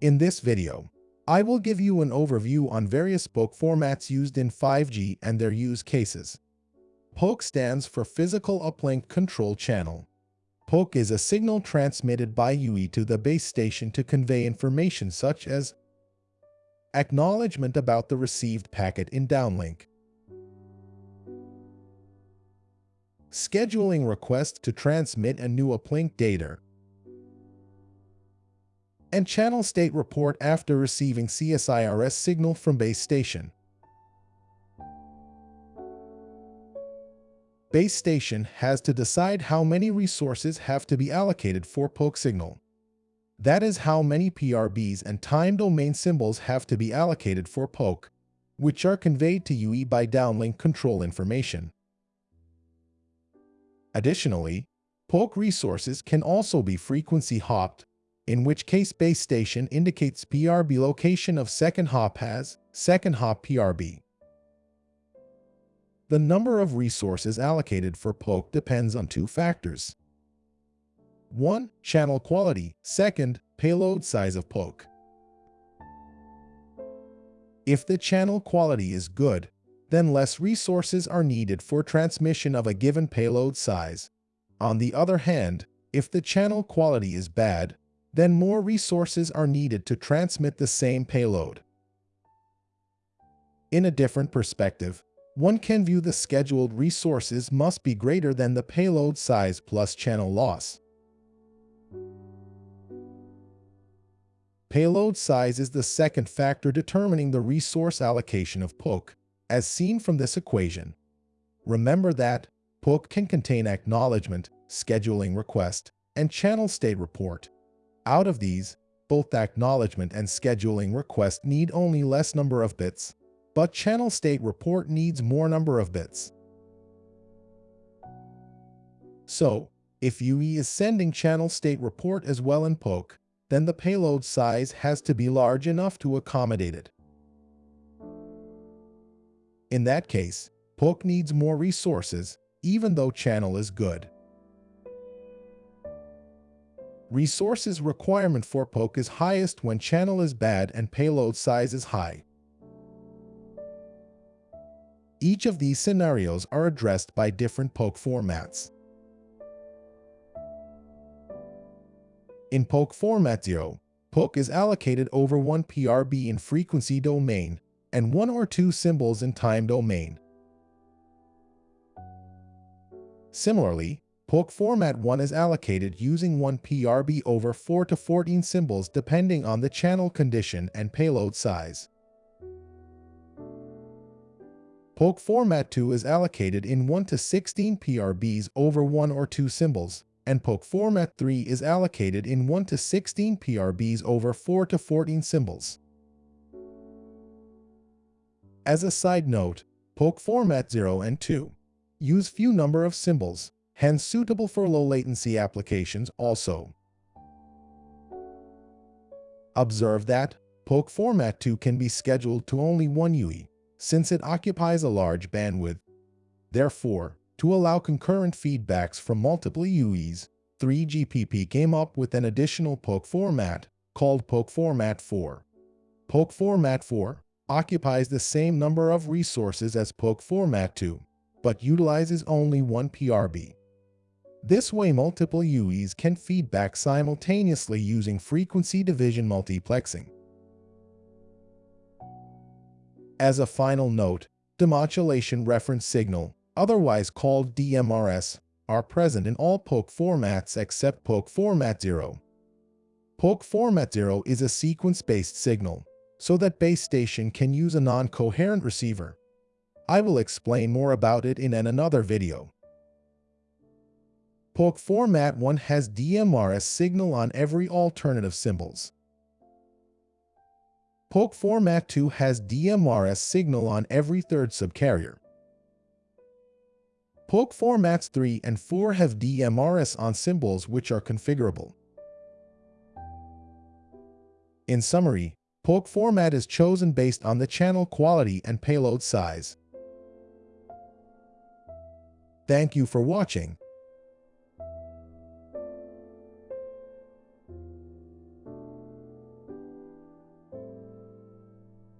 In this video, I will give you an overview on various PUCCH formats used in 5G and their use cases. PUCCH stands for Physical Uplink Control Channel. PUCCH is a signal transmitted by UE to the base station to convey information such as acknowledgement about the received packet in downlink, scheduling request to transmit a new uplink data, and channel state report after receiving CSIRS signal from base station. Base station has to decide how many resources have to be allocated for PUCCH signal. That is how many PRBs and time domain symbols have to be allocated for PUCCH, which are conveyed to UE by downlink control information. Additionally, PUCCH resources can also be frequency hopped, in which case base station indicates PRB location of second hop has second hop PRB. The number of resources allocated for PUCCH depends on two factors. 1. Channel quality. Second, payload size of PUCCH. If the channel quality is good, then less resources are needed for transmission of a given payload size. On the other hand, if the channel quality is bad, then more resources are needed to transmit the same payload. In a different perspective, one can view the scheduled resources must be greater than the payload size plus channel loss. Payload size is the second factor determining the resource allocation of PUCCH, as seen from this equation. Remember that PUCCH can contain acknowledgement, scheduling request, and channel state report. Out of these, both acknowledgement and scheduling request need only less number of bits, but channel state report needs more number of bits. So, if UE is sending channel state report as well in PUCCH, then the payload size has to be large enough to accommodate it. In that case, PUCCH needs more resources, even though channel is good. Resources requirement for PUCCH is highest when channel is bad and payload size is high. Each of these scenarios are addressed by different PUCCH formats. In PUCCH format 0, PUCCH is allocated over one PRB in frequency domain and one or two symbols in time domain. Similarly, PUCCH format 1 is allocated using one PRB over 4 to 14 symbols depending on the channel condition and payload size. PUCCH format 2 is allocated in 1 to 16 PRBs over 1 or 2 symbols, and PUCCH format 3 is allocated in 1 to 16 PRBs over 4 to 14 symbols. As a side note, PUCCH format 0 and 2 use few number of symbols, hence suitable for low latency applications also. Observe that PUCCH format 2 can be scheduled to only one UE, since it occupies a large bandwidth. Therefore, to allow concurrent feedbacks from multiple UEs, 3GPP came up with an additional PUCCH format called PUCCH Format 4. PUCCH Format 4 occupies the same number of resources as PUCCH Format 2, but utilizes only one PRB. This way multiple UEs can feedback simultaneously using frequency division multiplexing. As a final note, demodulation reference signal otherwise called DMRS, are present in all PUCCH formats except PUCCH Format 0. PUCCH Format 0 is a sequence-based signal, so that base station can use a non-coherent receiver. I will explain more about it in an another video. PUCCH Format 1 has DMRS signal on every alternative symbols. PUCCH Format 2 has DMRS signal on every third subcarrier. PUCCH formats 3 and 4 have DMRS on symbols which are configurable. In summary, PUCCH format is chosen based on the channel quality and payload size. Thank you for watching.